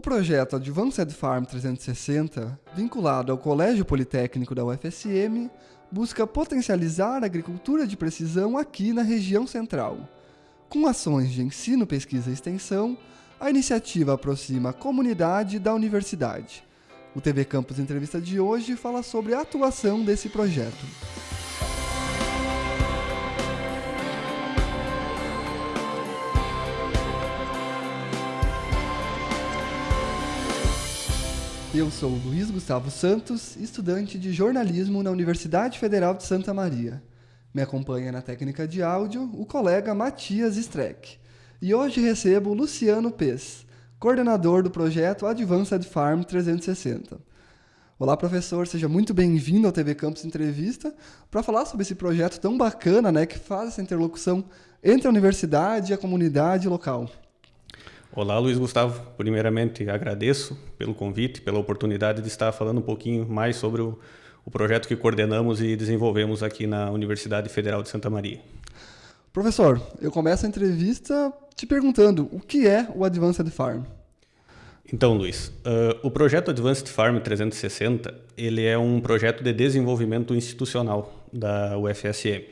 O projeto Advanced Farm 360, vinculado ao Colégio Politécnico da UFSM, busca potencializar a agricultura de precisão aqui na região central. Com ações de ensino, pesquisa e extensão, a iniciativa aproxima a comunidade da universidade. O TV Campus Entrevista de hoje fala sobre a atuação desse projeto. Eu sou Luiz Gustavo Santos, estudante de jornalismo na Universidade Federal de Santa Maria. Me acompanha na técnica de áudio o colega Matias Streck. E hoje recebo Luciano Pes, coordenador do projeto Advanced Farm 360. Olá, professor, seja muito bem-vindo ao TV Campus Entrevista para falar sobre esse projeto tão bacana né, que faz essa interlocução entre a universidade e a comunidade local. Olá, Luiz Gustavo. Primeiramente, agradeço pelo convite, pela oportunidade de estar falando um pouquinho mais sobre o, o projeto que coordenamos e desenvolvemos aqui na Universidade Federal de Santa Maria. Professor, eu começo a entrevista te perguntando o que é o Advanced Farm. Então, Luiz, uh, o projeto Advanced Farm 360 ele é um projeto de desenvolvimento institucional da UFSM.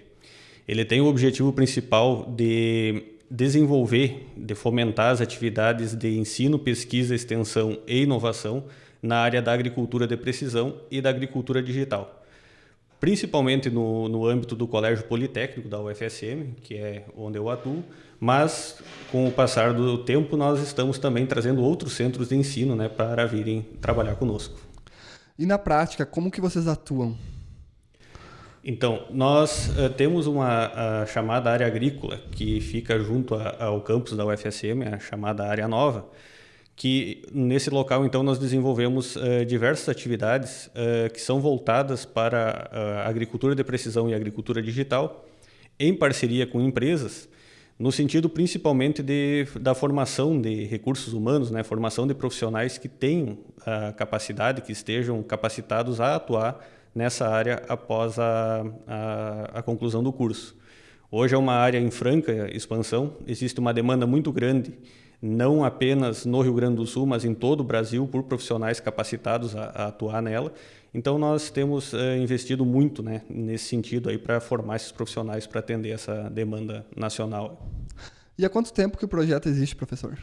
Ele tem o objetivo principal de desenvolver, de fomentar as atividades de ensino, pesquisa, extensão e inovação na área da agricultura de precisão e da agricultura digital. Principalmente no, no âmbito do Colégio Politécnico da UFSM, que é onde eu atuo, mas com o passar do tempo nós estamos também trazendo outros centros de ensino né, para virem trabalhar conosco. E na prática, como que vocês atuam? Então, nós uh, temos uma chamada área agrícola que fica junto a, ao campus da UFSM, a chamada área nova, que nesse local então nós desenvolvemos uh, diversas atividades uh, que são voltadas para a agricultura de precisão e agricultura digital, em parceria com empresas, no sentido principalmente de, da formação de recursos humanos, né, formação de profissionais que tenham a capacidade, que estejam capacitados a atuar nessa área após a, a, a conclusão do curso. Hoje é uma área em franca expansão, existe uma demanda muito grande, não apenas no Rio Grande do Sul, mas em todo o Brasil, por profissionais capacitados a, a atuar nela. Então, nós temos é, investido muito né, nesse sentido para formar esses profissionais para atender essa demanda nacional. E há quanto tempo que o projeto existe, professor?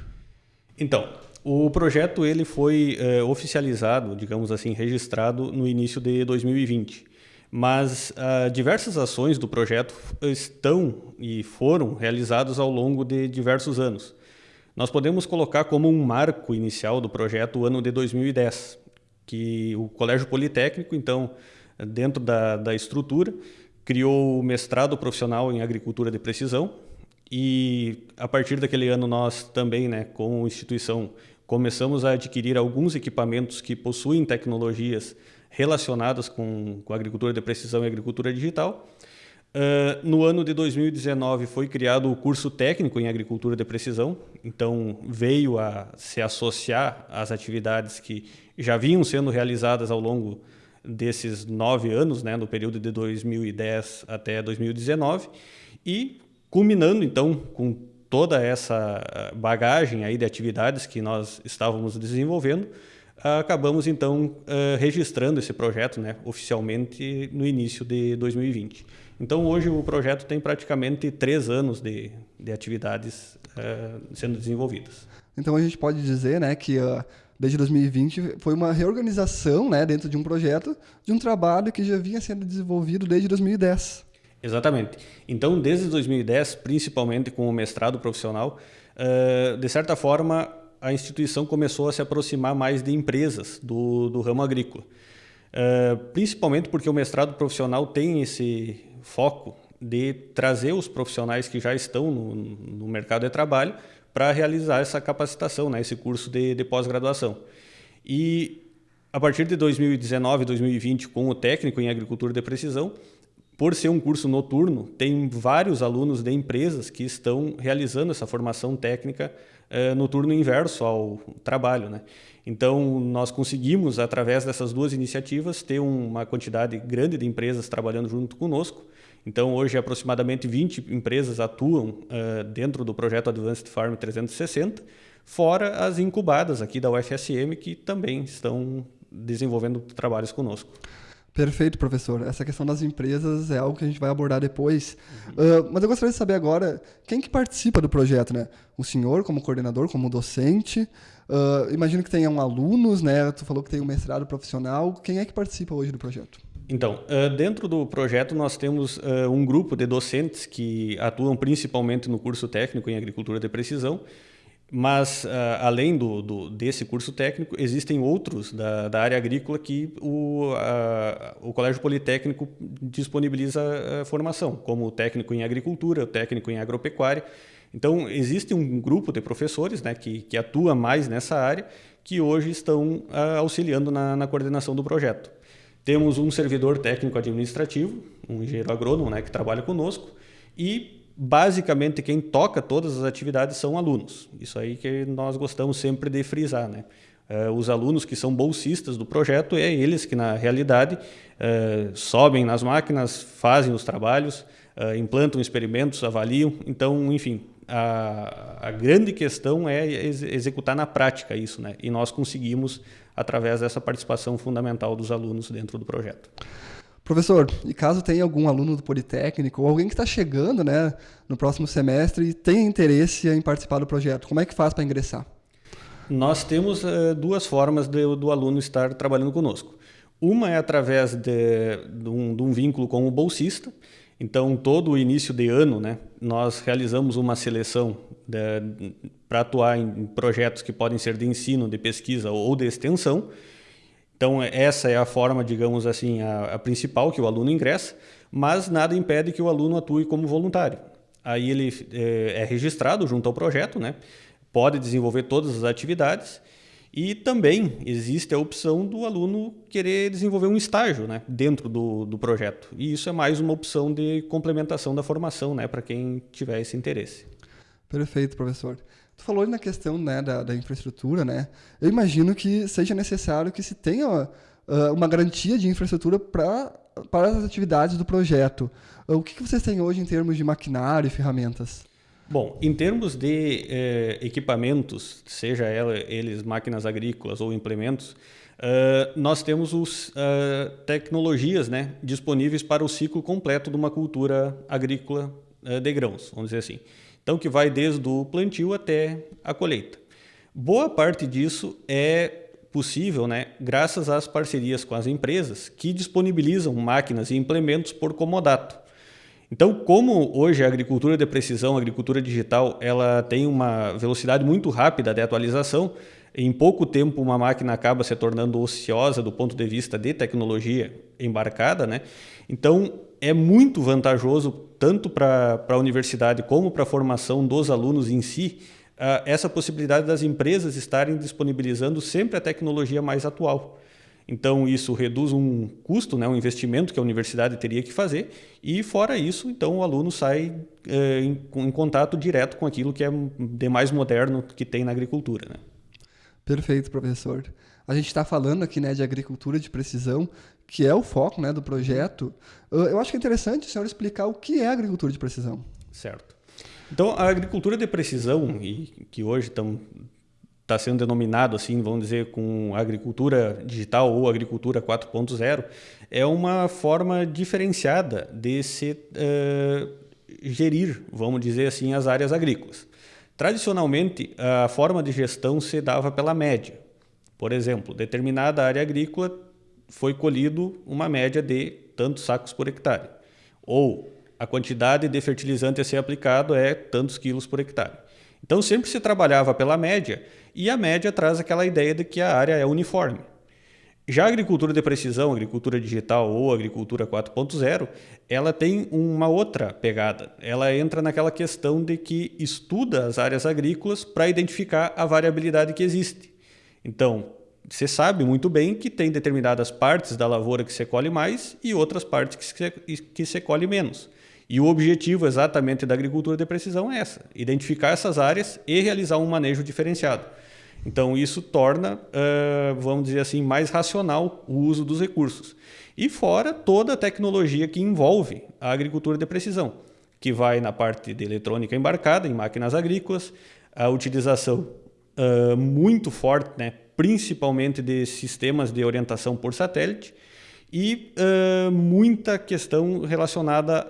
Então, o projeto ele foi é, oficializado, digamos assim, registrado no início de 2020. Mas uh, diversas ações do projeto estão e foram realizadas ao longo de diversos anos. Nós podemos colocar como um marco inicial do projeto o ano de 2010, que o Colégio Politécnico, então, dentro da, da estrutura, criou o mestrado profissional em agricultura de precisão, e a partir daquele ano nós também, né, como instituição, começamos a adquirir alguns equipamentos que possuem tecnologias relacionadas com, com agricultura de precisão e agricultura digital. Uh, no ano de 2019 foi criado o curso técnico em agricultura de precisão, então veio a se associar às atividades que já vinham sendo realizadas ao longo desses nove anos, né, no período de 2010 até 2019, e culminando então com toda essa eh, bagagem aí de atividades que nós estávamos desenvolvendo, acabamos então eh, registrando esse projeto né, oficialmente no início de 2020. Então hoje o projeto tem praticamente três anos de, de atividades uh, sendo desenvolvidas. Então a gente pode dizer né, que uh, desde 2020 foi uma reorganização né, dentro de um projeto de um trabalho que já vinha sendo desenvolvido desde 2010. Exatamente. Então, desde 2010, principalmente com o mestrado profissional, uh, de certa forma, a instituição começou a se aproximar mais de empresas do, do ramo agrícola. Uh, principalmente porque o mestrado profissional tem esse foco de trazer os profissionais que já estão no, no mercado de trabalho para realizar essa capacitação, né, esse curso de, de pós-graduação. E a partir de 2019, 2020, com o técnico em agricultura de precisão, por ser um curso noturno, tem vários alunos de empresas que estão realizando essa formação técnica eh, no turno inverso ao trabalho. Né? Então, nós conseguimos, através dessas duas iniciativas, ter uma quantidade grande de empresas trabalhando junto conosco. Então, hoje, aproximadamente 20 empresas atuam uh, dentro do projeto Advanced Farm 360, fora as incubadas aqui da UFSM, que também estão desenvolvendo trabalhos conosco. Perfeito, professor. Essa questão das empresas é algo que a gente vai abordar depois. Uhum. Uh, mas eu gostaria de saber agora quem que participa do projeto, né? O senhor como coordenador, como docente. Uh, imagino que tenham alunos, né? Tu falou que tem um mestrado profissional. Quem é que participa hoje do projeto? Então, uh, dentro do projeto nós temos um grupo de docentes que atuam principalmente no curso técnico em agricultura de precisão mas, uh, além do, do, desse curso técnico, existem outros da, da área agrícola que o, uh, o Colégio Politécnico disponibiliza uh, formação, como o técnico em agricultura, o técnico em agropecuária. Então, existe um grupo de professores né, que, que atua mais nessa área, que hoje estão auxiliando na, na coordenação do projeto. Temos um servidor técnico administrativo, um engenheiro agrônomo né, que trabalha conosco, e basicamente quem toca todas as atividades são alunos. Isso aí que nós gostamos sempre de frisar, né? Uh, os alunos que são bolsistas do projeto, é eles que, na realidade, uh, sobem nas máquinas, fazem os trabalhos, uh, implantam experimentos, avaliam. Então, enfim, a, a grande questão é ex executar na prática isso, né? E nós conseguimos através dessa participação fundamental dos alunos dentro do projeto. Professor, e caso tenha algum aluno do Politécnico ou alguém que está chegando né, no próximo semestre e tenha interesse em participar do projeto, como é que faz para ingressar? Nós temos uh, duas formas de, do aluno estar trabalhando conosco. Uma é através de, de, um, de um vínculo com o bolsista. Então, todo o início de ano, né, nós realizamos uma seleção para atuar em projetos que podem ser de ensino, de pesquisa ou de extensão. Então, essa é a forma, digamos assim, a, a, principal que o aluno ingressa, mas nada impede que o aluno atue como voluntário. Aí ele é, é registrado junto ao projeto, né? pode desenvolver todas as atividades e também existe a opção do aluno querer desenvolver um estágio né, dentro do, do projeto. E isso é mais uma opção de complementação da formação né, para quem tiver esse interesse. Perfeito, professor. Tu falou na questão né, da, da, infraestrutura, né? Eu imagino que seja necessário que se tenha uh, uma garantia de infraestrutura pra, para as atividades do projeto. Uh, o que, que vocês têm hoje em termos de maquinário e ferramentas? Bom, em termos de eh, equipamentos, seja ela, eles máquinas agrícolas ou implementos, uh, nós temos os, uh, tecnologias né, disponíveis para o ciclo completo de uma cultura agrícola uh, de grãos, vamos dizer assim. Então, que vai desde o plantio até a colheita. Boa parte disso é possível né, graças às parcerias com as empresas que disponibilizam máquinas e implementos por comodato. Então, como hoje a agricultura de precisão, a agricultura digital, ela tem uma velocidade muito rápida de atualização, em pouco tempo uma máquina acaba se tornando ociosa do ponto de vista de tecnologia embarcada, né? Então, é muito vantajoso, tanto para a universidade como para a formação dos alunos em si, uh, essa possibilidade das empresas estarem disponibilizando sempre a tecnologia mais atual. Então, isso reduz um custo, né, um investimento que a universidade teria que fazer, e fora isso, então o aluno sai eh, em, em, contato direto com aquilo que é de mais moderno que tem na agricultura. Né? Perfeito, professor. A gente está falando aqui né, de agricultura de precisão, que é o foco né, do projeto. Eu acho que é interessante o senhor explicar o que é agricultura de precisão. Certo. Então, a agricultura de precisão, e que hoje está sendo denominado assim, vamos dizer, com agricultura digital ou agricultura 4.0, é uma forma diferenciada de se uh, gerir, vamos dizer assim, as áreas agrícolas. Tradicionalmente, a forma de gestão se dava pela média. Por exemplo, determinada área agrícola foi colhido uma média de tantos sacos por hectare. Ou a quantidade de fertilizante a ser aplicado é tantos quilos por hectare. Então sempre se trabalhava pela média e a média traz aquela ideia de que a área é uniforme. Já a agricultura de precisão, agricultura digital ou agricultura 4.0, ela tem uma outra pegada. Ela entra naquela questão de que estuda as áreas agrícolas para identificar a variabilidade que existe. Então, você sabe muito bem que tem determinadas partes da lavoura que se colhe mais e outras partes que se, que colhe menos. E o objetivo exatamente da agricultura de precisão é essa: identificar essas áreas e realizar um manejo diferenciado. Então, isso torna, vamos dizer assim, mais racional o uso dos recursos. E fora toda a tecnologia que envolve a agricultura de precisão, que vai na parte de eletrônica embarcada em máquinas agrícolas, a utilização uh, muito forte, né? principalmente de sistemas de orientação por satélite e uh, muita questão relacionada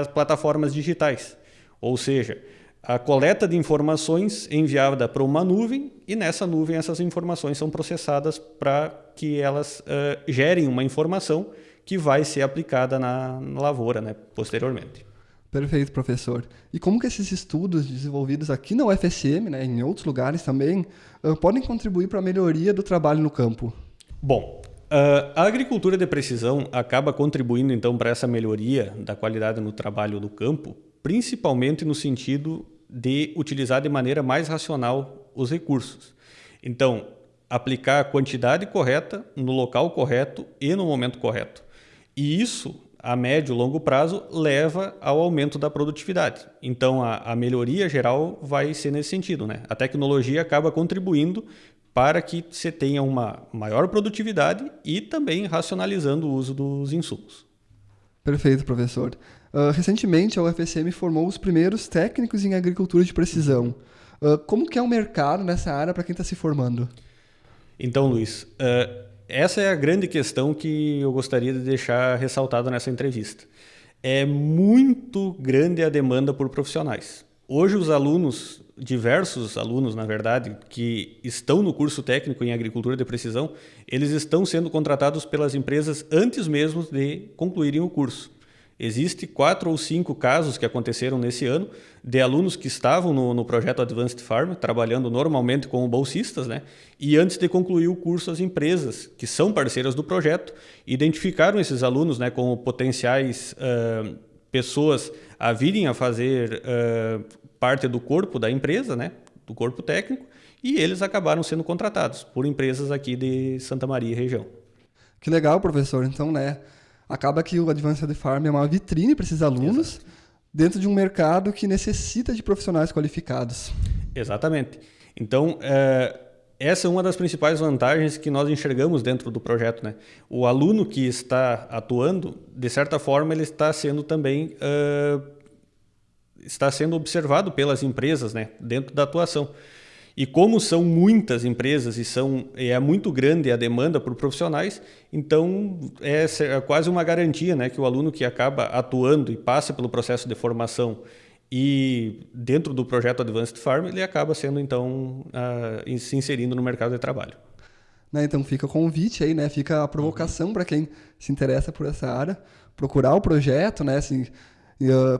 às plataformas digitais. Ou seja, a coleta de informações enviada para uma nuvem e nessa nuvem essas informações são processadas para que elas uh, gerem uma informação que vai ser aplicada na, na lavoura né, posteriormente. Perfeito, professor. E como que esses estudos desenvolvidos aqui na UFSM, né, em outros lugares também, uh, podem contribuir para a melhoria do trabalho no campo? Bom, uh, a agricultura de precisão acaba contribuindo então para essa melhoria da qualidade no trabalho do campo, principalmente no sentido de utilizar de maneira mais racional os recursos. Então, aplicar a quantidade correta no local correto e no momento correto. E isso a médio e longo prazo leva ao aumento da produtividade. Então, a, a, melhoria geral vai ser nesse sentido. Né? A tecnologia acaba contribuindo para que você tenha uma maior produtividade e também racionalizando o uso dos insumos. Perfeito, professor. Uh, recentemente, a UFSM formou os primeiros técnicos em agricultura de precisão. Uh, como que é o mercado nessa área para quem está se formando? Então, Luiz, uh, essa é a grande questão que eu gostaria de deixar ressaltado nessa entrevista. É muito grande a demanda por profissionais. Hoje, os alunos, diversos alunos, na verdade, que estão no curso técnico em agricultura de precisão, eles estão sendo contratados pelas empresas antes mesmo de concluírem o curso. Existem quatro ou cinco casos que aconteceram nesse ano de alunos que estavam no, no, projeto Advanced Farm, trabalhando normalmente como bolsistas, né? e antes de concluir o curso, as empresas que são parceiras do projeto identificaram esses alunos né, como potenciais uh, pessoas a virem a fazer uh, parte do corpo da empresa, né, do corpo técnico, e eles acabaram sendo contratados por empresas aqui de Santa Maria região. Que legal, professor. Então, né, acaba que o Advanced Farm é uma vitrine para esses alunos Exato. dentro de um mercado que necessita de profissionais qualificados. Exatamente. Então, é, essa é uma das principais vantagens que nós enxergamos dentro do projeto. Né? O aluno que está atuando, de certa forma, ele está sendo também uh, está sendo observado pelas empresas né? dentro da atuação. E como são muitas empresas e são é muito grande a demanda por profissionais, então é, é quase uma garantia né, que o aluno que acaba atuando e passa pelo processo de formação e dentro do projeto Advanced Farm ele acaba sendo então uh, se inserindo no mercado de trabalho. Né, então fica o convite aí, né? Fica a provocação uhum. para quem se interessa por essa área, procurar o projeto, né? Assim,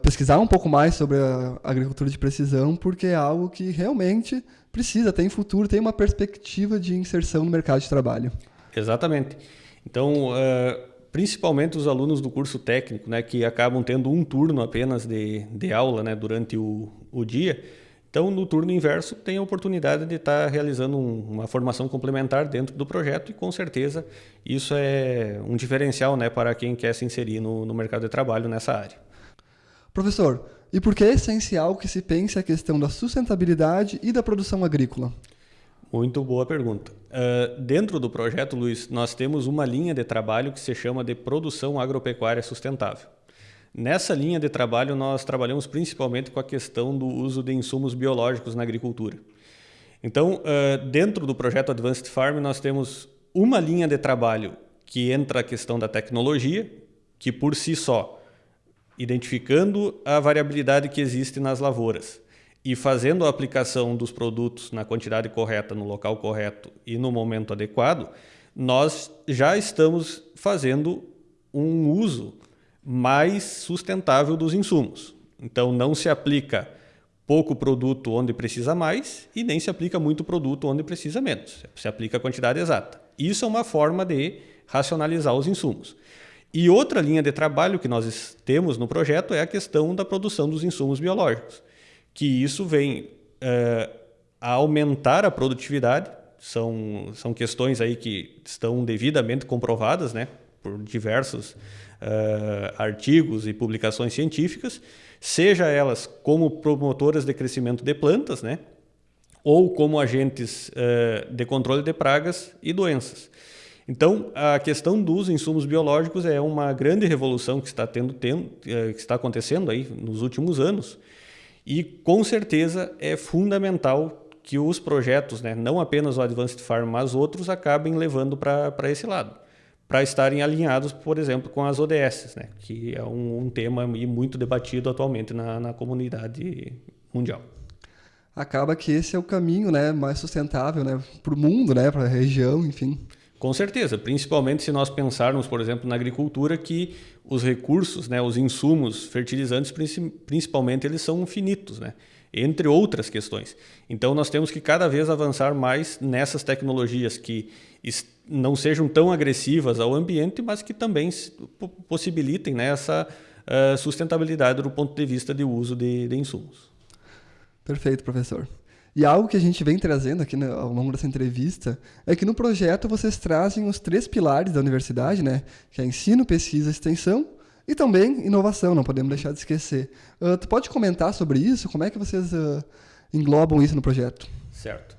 pesquisar um pouco mais sobre a agricultura de precisão, porque é algo que realmente precisa, tem futuro, tem uma perspectiva de inserção no mercado de trabalho. Exatamente. Então, uh, principalmente os alunos do curso técnico, né, que acabam tendo um turno apenas de, de aula né, durante o, o dia, então, no turno inverso, tem a oportunidade de estar realizando um, uma formação complementar dentro do projeto e, com certeza, isso é um diferencial né, para quem quer se inserir no, no mercado de trabalho nessa área. Professor, e por que é essencial que se pense a questão da sustentabilidade e da produção agrícola? Muito boa pergunta. Uh, dentro do projeto, Luiz, nós temos uma linha de trabalho que se chama de produção agropecuária sustentável. Nessa linha de trabalho, nós trabalhamos principalmente com a questão do uso de insumos biológicos na agricultura. Então, uh, dentro do projeto Advanced Farm, nós temos uma linha de trabalho que entra a questão da tecnologia, que por si só identificando a variabilidade que existe nas lavouras e fazendo a aplicação dos produtos na quantidade correta, no local correto e no momento adequado, nós já estamos fazendo um uso mais sustentável dos insumos. Então não se aplica pouco produto onde precisa mais e nem se aplica muito produto onde precisa menos. Se aplica a quantidade exata. Isso é uma forma de racionalizar os insumos. E outra linha de trabalho que nós temos no projeto é a questão da produção dos insumos biológicos, que isso vem é, a aumentar a produtividade, são, são questões aí que estão devidamente comprovadas né, por diversos uh, artigos e publicações científicas, seja elas como promotoras de crescimento de plantas, né, ou como agentes uh, de controle de pragas e doenças. Então, a questão dos insumos biológicos é uma grande revolução que está, tendo, eh, que está acontecendo aí nos últimos anos e, com certeza, é fundamental que os projetos, né, não apenas o Advanced Farm, mas outros, acabem levando para esse lado, para estarem alinhados, por exemplo, com as ODS, né, que é um, um tema muito debatido atualmente na, na comunidade mundial acaba que esse é o caminho né, mais sustentável né, para o mundo, né, para a região, enfim. Com certeza, principalmente se nós pensarmos, por exemplo, na agricultura, que os recursos, né, os insumos fertilizantes, principalmente, eles são finitos, né, entre outras questões. Então, nós temos que cada vez avançar mais nessas tecnologias que não sejam tão agressivas ao ambiente, mas que também possibilitem né, essa uh, sustentabilidade do ponto de vista de uso de, de insumos. Perfeito, professor. E algo que a gente vem trazendo aqui né, ao longo dessa entrevista é que no projeto vocês trazem os três pilares da universidade, né? Que é ensino, pesquisa, extensão e também inovação, não podemos deixar de esquecer. Uh, tu pode comentar sobre isso? Como é que vocês uh, englobam isso no projeto? Certo.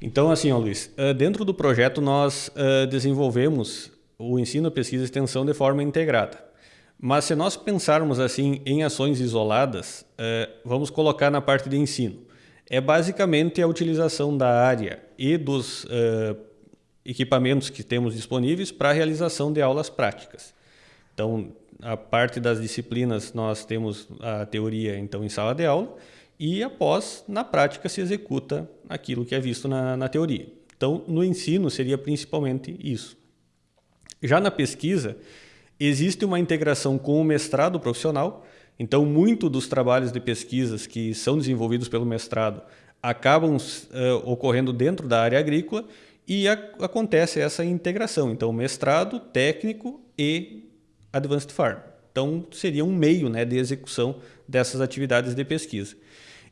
Então, assim, ó, Luiz, uh, dentro do projeto nós desenvolvemos o ensino, pesquisa e extensão de forma integrada. Mas se nós pensarmos assim em ações isoladas, vamos colocar na parte de ensino. É basicamente a utilização da área e dos é, equipamentos que temos disponíveis para a realização de aulas práticas. Então, a parte das disciplinas nós temos a teoria então em sala de aula e após na prática se executa aquilo que é visto na, na teoria. Então, no ensino seria principalmente isso. Já na pesquisa Existe uma integração com o mestrado profissional, então muito dos trabalhos de pesquisas que são desenvolvidos pelo mestrado acabam uh, ocorrendo dentro da área agrícola e a, acontece essa integração. Então, mestrado, técnico e Advanced Farm. Então, seria um meio né, de execução dessas atividades de pesquisa.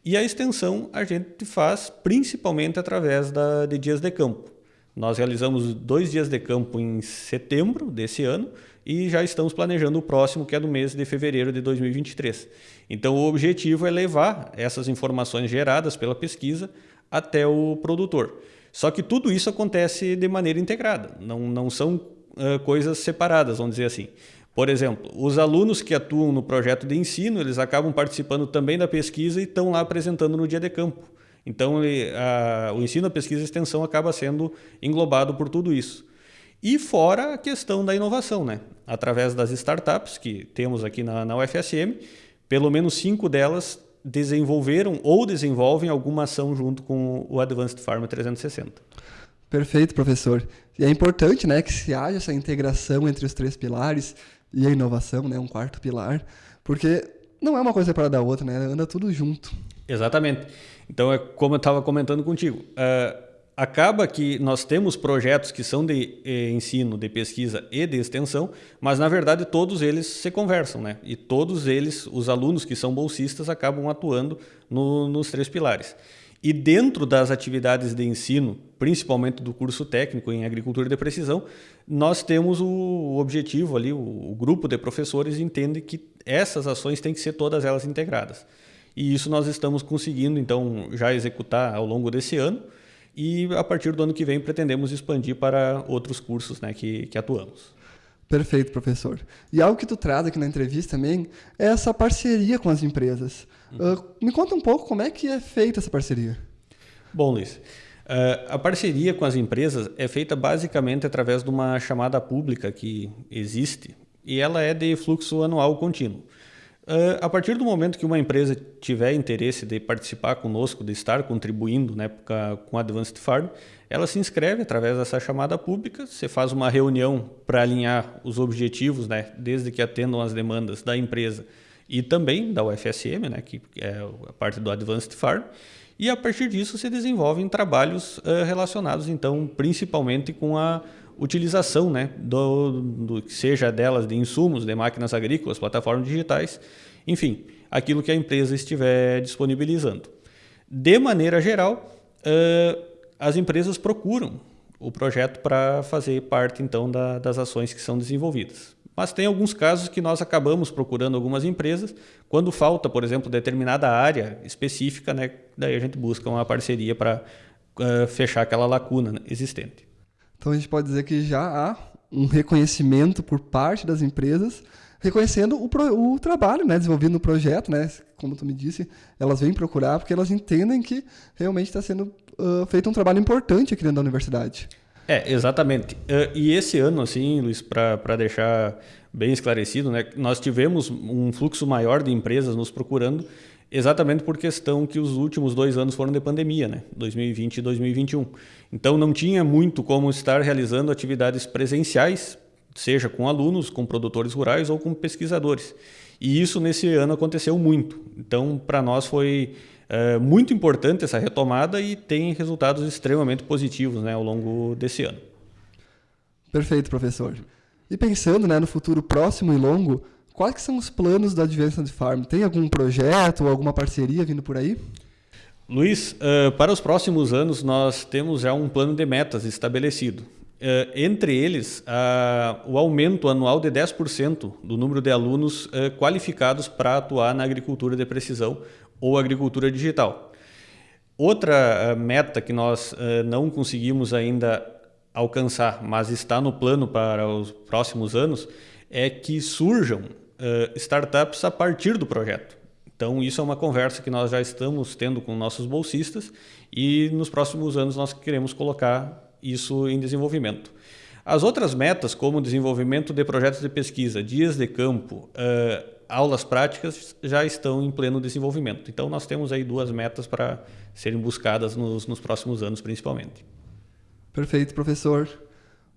E a extensão a gente faz principalmente através da, de dias de campo. Nós realizamos dois dias de campo em setembro desse ano e já estamos planejando o próximo, que é do mês de fevereiro de 2023. Então, o objetivo é levar essas informações geradas pela pesquisa até o produtor. Só que tudo isso acontece de maneira integrada, não, não são uh, coisas separadas, vamos dizer assim. Por exemplo, os alunos que atuam no projeto de ensino, eles acabam participando também da pesquisa e estão lá apresentando no dia de campo. Então, ele, a, o ensino, a pesquisa e a extensão acaba sendo englobado por tudo isso. E fora a questão da inovação, né? Através das startups que temos aqui na, na UFSM, pelo menos cinco delas desenvolveram ou desenvolvem alguma ação junto com o Advanced Pharma 360. Perfeito, professor. E é importante né, que se haja essa integração entre os três pilares e a inovação, né, um quarto pilar, porque não é uma coisa para da outra, né, anda tudo junto. Exatamente. Então, é como eu estava comentando contigo. Uh, acaba que nós temos projetos que são de eh, ensino, de pesquisa e de extensão, mas na verdade todos eles se conversam, né? E todos eles, os alunos que são bolsistas, acabam atuando no, nos três pilares. E dentro das atividades de ensino, principalmente do curso técnico em agricultura de precisão, nós temos o objetivo ali, o, o grupo de professores entende que essas ações têm que ser todas elas integradas. E isso nós estamos conseguindo, então, já executar ao longo desse ano e a partir do ano que vem pretendemos expandir para outros cursos né, que, que atuamos. Perfeito, professor. E algo que tu traz aqui na entrevista também é essa parceria com as empresas. Uhum. Uh, me conta um pouco como é que é feita essa parceria. Bom, Luiz, uh, a parceria com as empresas é feita basicamente através de uma chamada pública que existe e ela é de fluxo anual contínuo. Uh, a partir do momento que uma empresa tiver interesse de participar conosco, de estar contribuindo né, com a Advanced Farm, ela se inscreve através dessa chamada pública, você faz uma reunião para alinhar os objetivos, né, desde que atendam as demandas da empresa e também da UFSM, né, que é a parte do Advanced Farm, e a partir disso se desenvolvem trabalhos uh, relacionados, então, principalmente com a utilização, né, do, do que seja delas de insumos, de máquinas agrícolas, plataformas digitais, enfim, aquilo que a empresa estiver disponibilizando. De maneira geral, uh, as empresas procuram o projeto para fazer parte então da, das ações que são desenvolvidas. Mas tem alguns casos que nós acabamos procurando algumas empresas quando falta, por exemplo, determinada área específica, né? Daí a gente busca uma parceria para uh, fechar aquela lacuna existente. Então a gente pode dizer que já há um reconhecimento por parte das empresas reconhecendo o, pro, o trabalho né, desenvolvido no projeto, né, como tu me disse, elas vêm procurar porque elas entendem que realmente está sendo uh, feito um trabalho importante aqui dentro da universidade. É, exatamente. Uh, e esse ano, assim, Luiz, para deixar bem esclarecido, né, nós tivemos um fluxo maior de empresas nos procurando exatamente por questão que os últimos dois anos foram de pandemia, né? 2020 e 2021. Então não tinha muito como estar realizando atividades presenciais, seja com alunos, com produtores rurais ou com pesquisadores. E isso nesse ano aconteceu muito. Então para nós foi é, muito importante essa retomada e tem resultados extremamente positivos né, ao longo desse ano. Perfeito, professor. E pensando né, no futuro próximo e longo, quais são os planos da Advanced Farm? Tem algum projeto ou alguma parceria vindo por aí? Luiz, uh, para os próximos anos nós temos já um plano de metas estabelecido. Uh, entre eles, uh, o aumento anual de 10% do número de alunos qualificados para atuar na agricultura de precisão ou agricultura digital. Outra meta que nós não conseguimos ainda alcançar, mas está no plano para os próximos anos, é que surjam uh, startups a partir do projeto. Então, isso é uma conversa que nós já estamos tendo com nossos bolsistas e nos próximos anos nós queremos colocar isso em desenvolvimento. As outras metas, como desenvolvimento de projetos de pesquisa, dias de campo, uh, aulas práticas, já estão em pleno desenvolvimento. Então, nós temos aí duas metas para serem buscadas nos, nos próximos anos, principalmente. Perfeito, professor.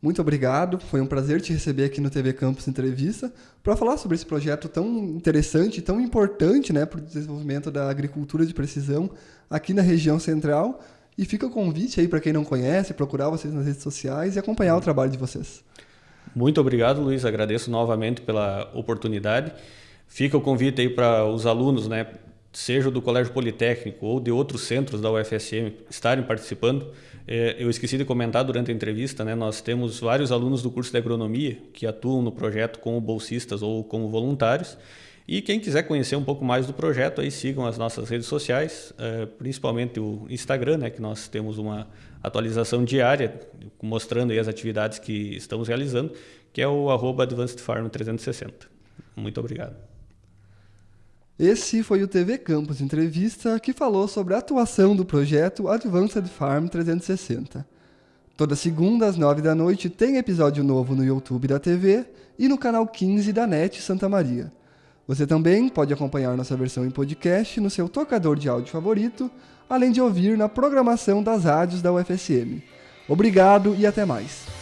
Muito obrigado. Foi um prazer te receber aqui no TV Campus Entrevista para falar sobre esse projeto tão interessante, tão importante né, para o desenvolvimento da agricultura de precisão aqui na região central. E fica o convite aí para quem não conhece, procurar vocês nas redes sociais e acompanhar o trabalho de vocês. Muito obrigado, Luiz. Agradeço novamente pela oportunidade. Fica o convite aí para os alunos, né, seja do Colégio Politécnico ou de outros centros da UFSM, estarem participando. É, eu esqueci de comentar durante a entrevista, né? Nós temos vários alunos do curso de agronomia que atuam no projeto como bolsistas ou como voluntários. E quem quiser conhecer um pouco mais do projeto, aí sigam as nossas redes sociais, é, principalmente o Instagram, né? Que nós temos uma atualização diária mostrando as atividades que estamos realizando, que é o arroba Advanced Farm 360. Muito obrigado. Esse foi o TV Campus Entrevista que falou sobre a atuação do projeto Advanced Farm 360. Toda segunda às nove da noite tem episódio novo no YouTube da TV e no canal 15 da NET Santa Maria. Você também pode acompanhar nossa versão em podcast no seu tocador de áudio favorito, além de ouvir na programação das rádios da UFSM. Obrigado e até mais.